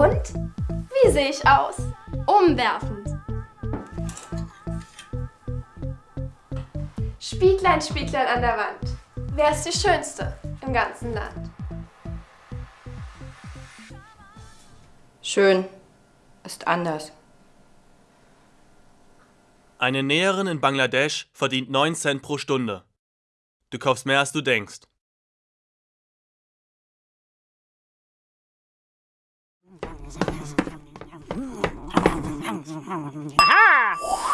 Wie sehe ich aus? Umwerfend. Spieglein, Spieglein an der Wand. Wer ist die Schönste im ganzen Land? Schön ist anders. Eine Näherin in Bangladesch verdient 9 Cent pro Stunde. Du kaufst mehr, als du denkst. Ha!